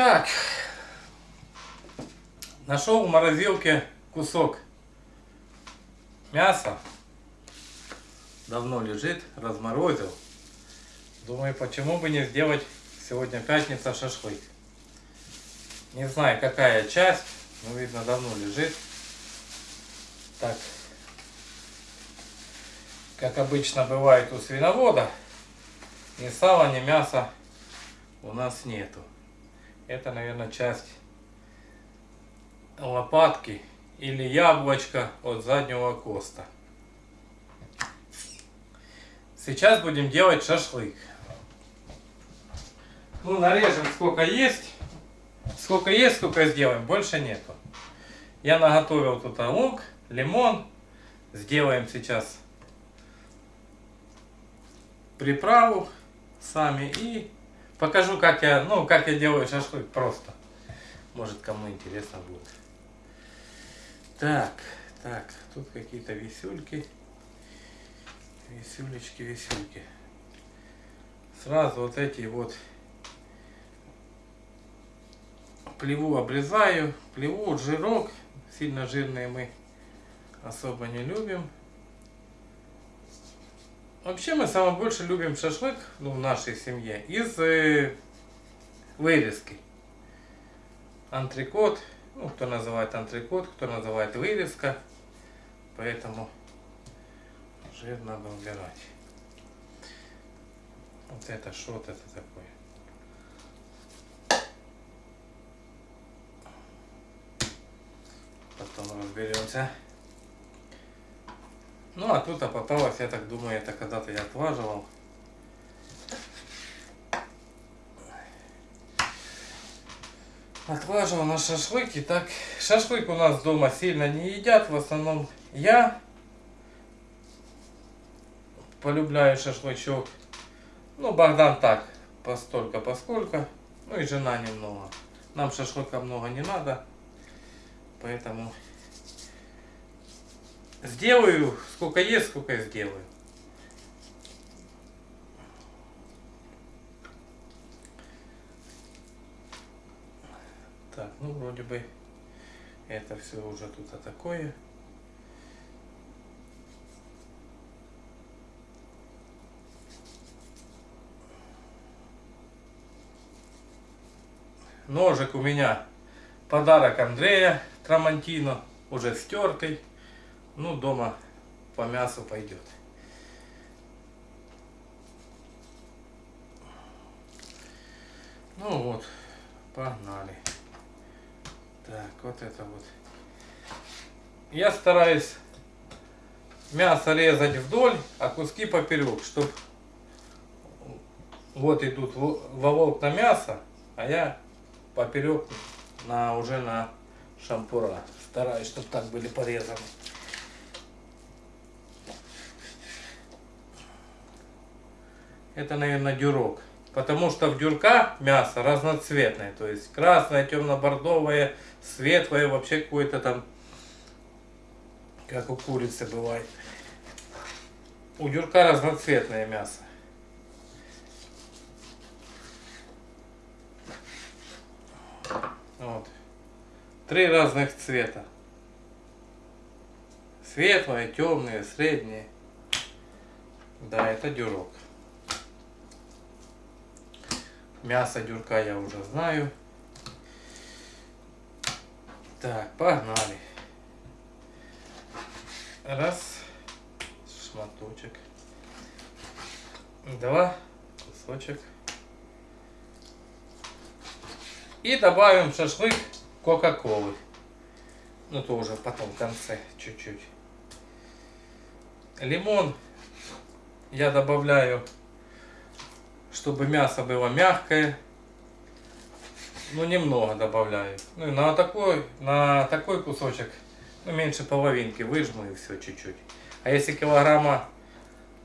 Так. Нашел в морозилке кусок мяса. Давно лежит, разморозил. Думаю, почему бы не сделать сегодня пятница шашлык. Не знаю, какая часть, но видно давно лежит. Так, как обычно бывает у свиновода, ни сала, ни мяса у нас нету. Это, наверное, часть лопатки или яблочко от заднего коста. Сейчас будем делать шашлык. Ну, нарежем сколько есть. Сколько есть, сколько сделаем. Больше нету. Я наготовил тут лук, лимон. Сделаем сейчас приправу сами и покажу, как я, ну, как я делаю шашлык просто. Может, кому интересно будет. Так, так, тут какие-то висюльки. Висюлечки, висюльки. Сразу вот эти вот плеву обрезаю. Плеву, жирок. Сильно жирные мы особо не любим. Вообще мы самое больше любим шашлык ну, в нашей семье из э, вырезки. Антрикот, ну кто называет антрикот, кто называет вырезка. Поэтому жир надо убирать. Вот это что это такое? Потом разберемся. Ну, а тут попалось, я так думаю, это когда-то я отваживал. Отваживал на шашлык. И так, шашлык у нас дома сильно не едят. В основном я полюбляю шашлычок. Ну, Богдан так, постолько, поскольку. Ну и жена немного. Нам шашлыка много не надо. Поэтому Сделаю, сколько есть, сколько я сделаю. Так, ну вроде бы это все уже тут такое. Ножик у меня подарок Андрея Трамантино, уже с теркой. Ну, дома по мясу пойдет. Ну вот, погнали. Так, вот это вот. Я стараюсь мясо резать вдоль, а куски поперек, чтобы вот идут во волк на мясо, а я поперек на, уже на шампура. Стараюсь, чтобы так были порезаны. Это, наверное, дюрок. Потому что в дюрка мясо разноцветное. То есть красное, темно-бордовое, светлое, вообще какое-то там, как у курицы бывает. У дюрка разноцветное мясо. Вот. Три разных цвета. Светлое, темное, среднее. Да, это дюрок. Мясо дюрка я уже знаю. Так, погнали. Раз. Шматочек. Два. Кусочек. И добавим шашлык кока-колы. Ну, то уже потом в конце чуть-чуть. Лимон я добавляю чтобы мясо было мягкое. Ну, немного добавляю. Ну, и на такой, на такой кусочек, ну, меньше половинки выжму и все чуть-чуть. А если килограмма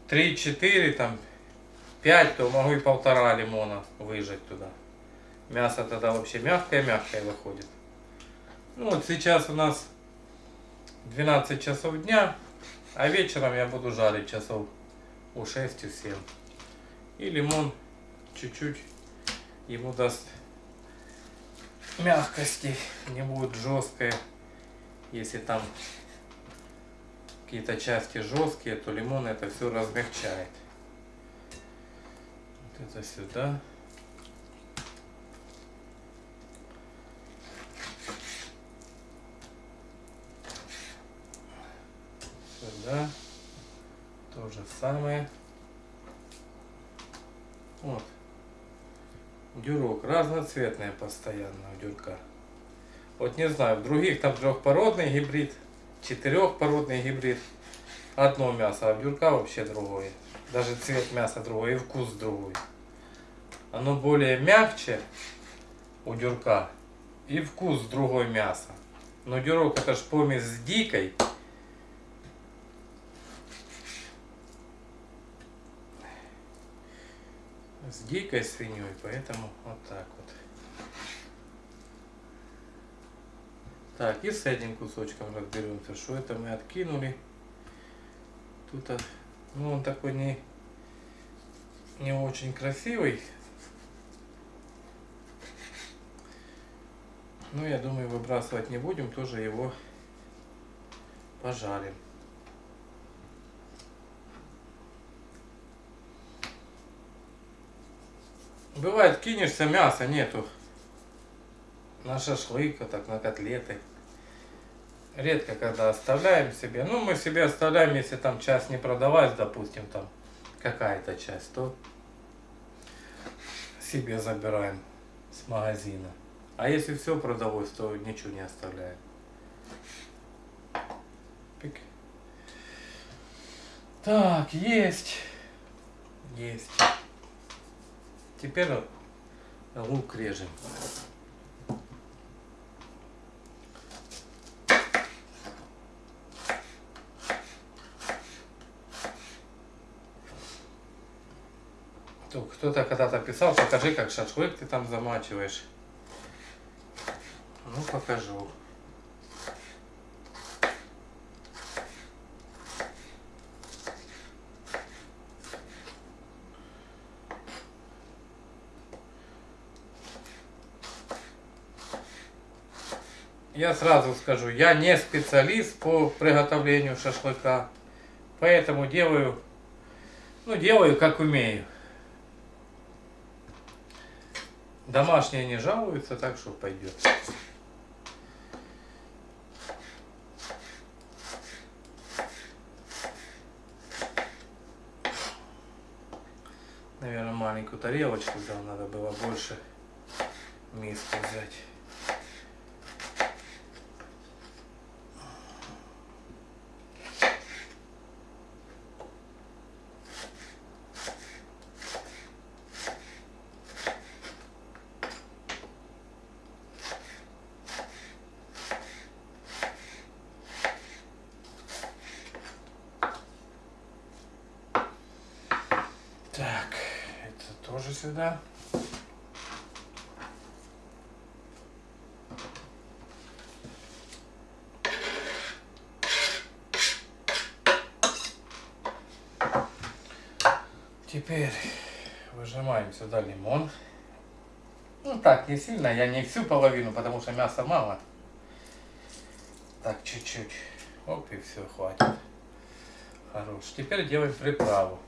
3-4, там, 5, то могу и полтора лимона выжать туда. Мясо тогда вообще мягкое-мягкое выходит. Ну, вот сейчас у нас 12 часов дня, а вечером я буду жарить часов у 6-7. И лимон чуть-чуть ему даст мягкости, не будет жесткое. Если там какие-то части жесткие, то лимон это все размягчает. Вот это сюда. Сюда. То же самое. Вот. Дюрок разноцветный постоянно у дюрка. Вот не знаю, в других там трехпородный гибрид, четырехпородный гибрид. Одно мясо, а дюрка вообще другое. Даже цвет мяса другой и вкус другой. Оно более мягче у дюрка и вкус другой мяса. Но дюрок это ж помесь с дикой. С дикой свиньей, поэтому вот так вот. Так, и с этим кусочком разберемся. Что это мы откинули? Тут, а, ну, он такой не, не очень красивый. Но я думаю, выбрасывать не будем, тоже его пожарим. Бывает, кинешься, мяса нету на шашлык, так на котлеты. Редко когда оставляем себе. Ну, мы себе оставляем, если там часть не продавать, допустим, там какая-то часть, то себе забираем с магазина. А если все продалось, то ничего не оставляем. Пик. Так, есть. Есть. Теперь лук режем. Кто-то когда-то писал, покажи, как шашлык ты там замачиваешь. Ну, покажу. Я сразу скажу, я не специалист по приготовлению шашлыка, поэтому делаю, ну, делаю как умею. Домашние не жалуются, так что пойдет. Наверное, маленькую тарелочку взял, надо было больше миску взять. Сюда. Теперь выжимаем сюда лимон. Ну так, не сильно, я не всю половину, потому что мяса мало. Так, чуть-чуть. Оп, и все, хватит. Хорош. Теперь делаем приправу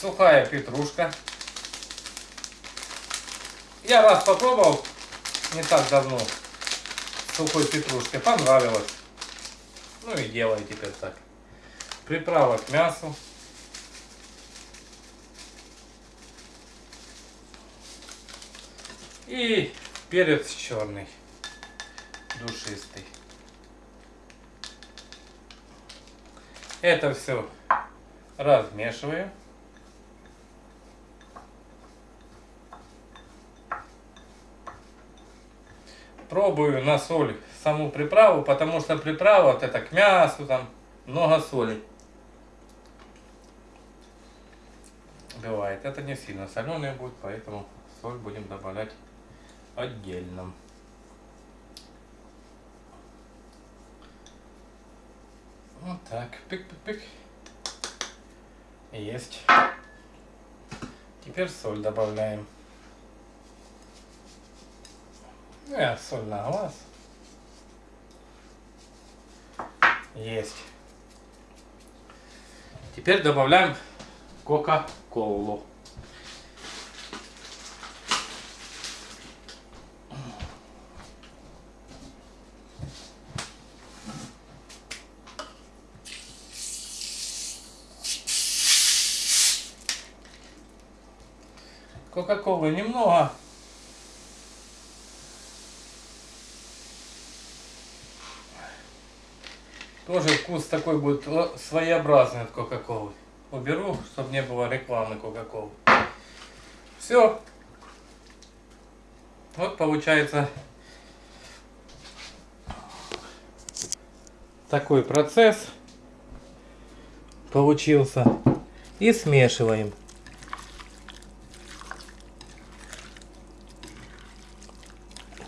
сухая петрушка. Я раз попробовал не так давно сухой петрушкой, понравилось. Ну и делаю теперь так. Приправа к мясу. И перец черный, душистый. Это все размешиваю. Пробую на соль саму приправу, потому что приправа вот это к мясу там много соли. Бывает. Это не сильно соленый будет, поэтому соль будем добавлять отдельно. Вот так. Пик-пик-пик. Есть. Теперь соль добавляем. Соль на глаз. Есть. Теперь добавляем кока-колу. Кока-колы немного. Тоже вкус такой будет своеобразный от Кока-Колы. Уберу, чтобы не было рекламы Кока-Колы. Все. Вот получается такой процесс получился. И смешиваем.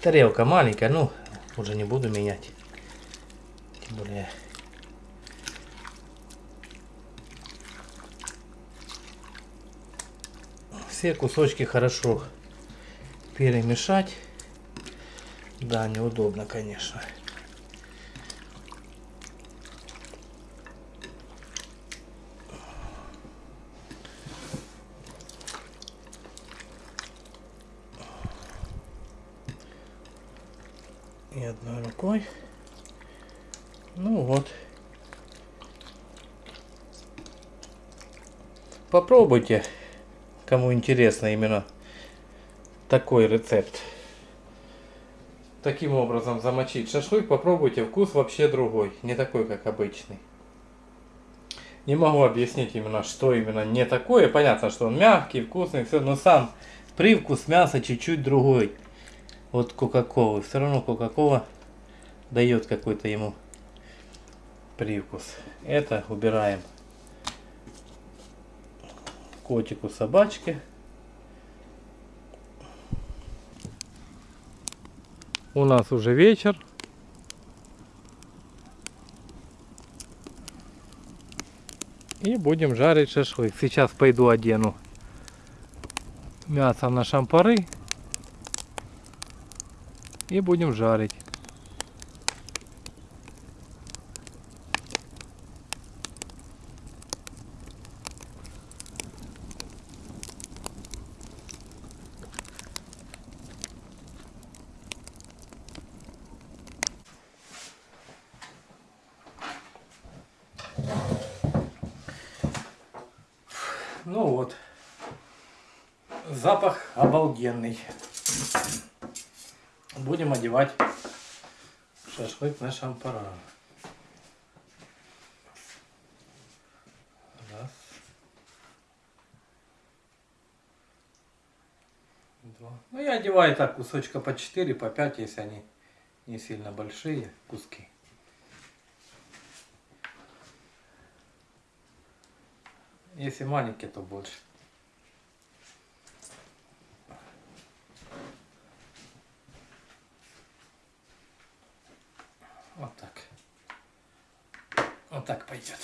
Тарелка маленькая, ну, уже не буду менять. Тем более все кусочки хорошо перемешать. Да, неудобно, конечно. И одной рукой. Ну вот. Попробуйте, кому интересно именно такой рецепт. Таким образом замочить шашлык, попробуйте, вкус вообще другой, не такой, как обычный. Не могу объяснить именно, что именно не такое. Понятно, что он мягкий, вкусный, все, но сам привкус мяса чуть-чуть другой от Кока-Колы. Все равно Кока-Кола дает какой-то ему привкус. Это убираем котику собачке. У нас уже вечер. И будем жарить шашлык. Сейчас пойду одену мясо на шампары. И будем жарить. Ну вот. Запах обалденный. Будем одевать шашлык на шампара. Раз. Два. Ну я одеваю так кусочка по 4, по 5, если они не сильно большие куски. Если маленькие, то больше. Вот так. Вот так пойдет.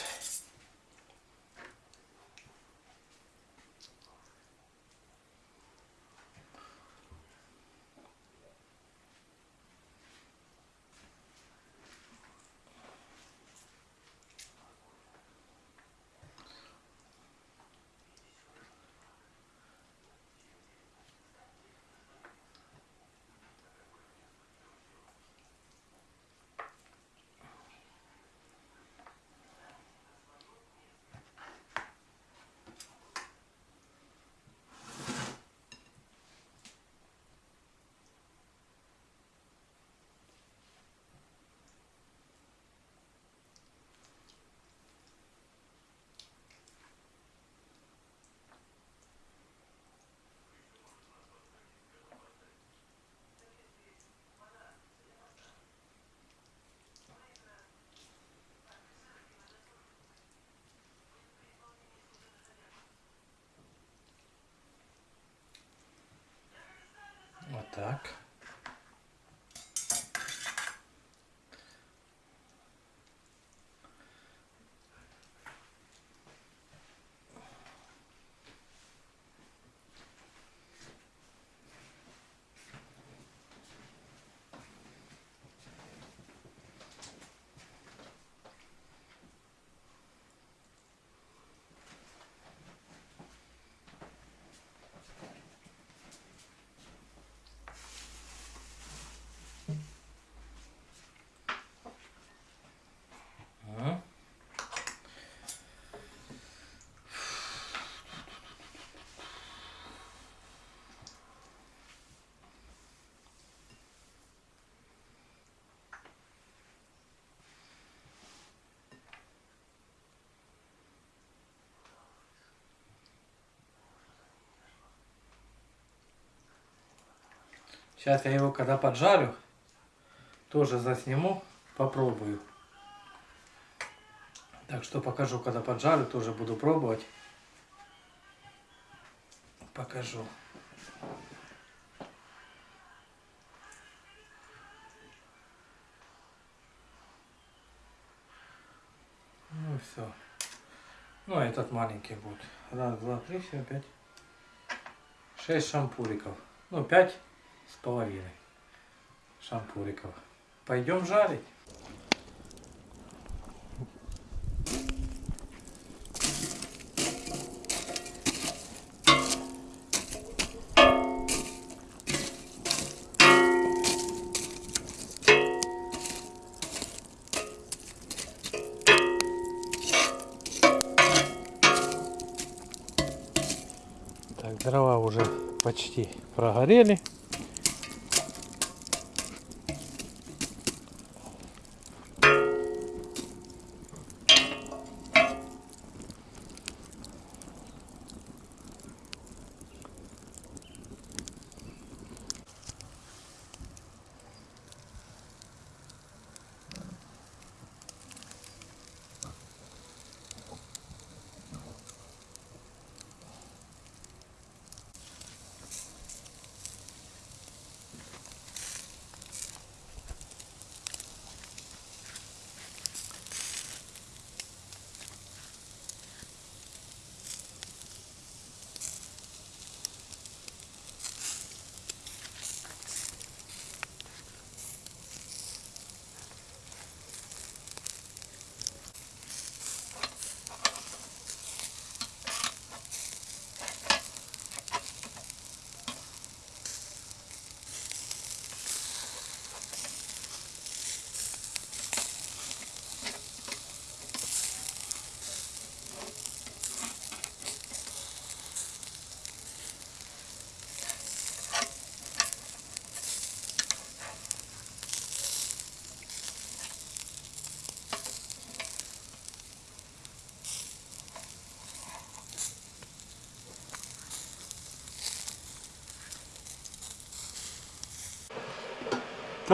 Вот так. Сейчас я его когда поджарю, тоже засниму, попробую. Так что покажу, когда поджарю, тоже буду пробовать. Покажу. Ну все. Ну, а этот маленький будет. Раз, два, три, все, пять. Шесть шампуриков. Ну, пять с половиной шампуриков. Пойдем жарить. Так, дрова уже почти прогорели.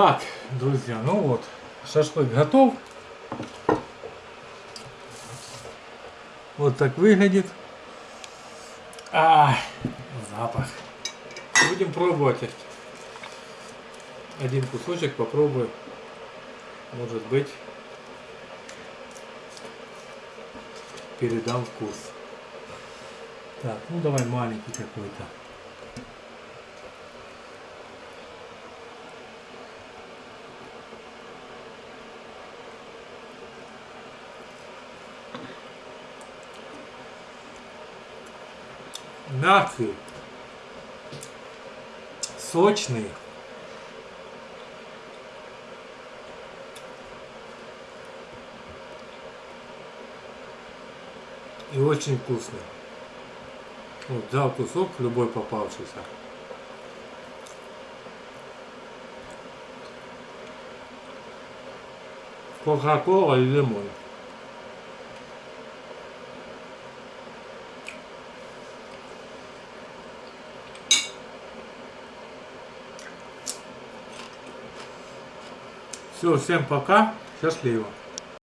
Так, друзья, ну вот, шашлык готов. Вот так выглядит. А, запах. Будем пробовать. Один кусочек попробую. Может быть, передам вкус. Так, ну давай маленький какой-то. Мягкий, сочный. И очень вкусный. Вот, взял кусок, любой попавшийся. Кока-кола и лимон. Все, всем пока, счастливо.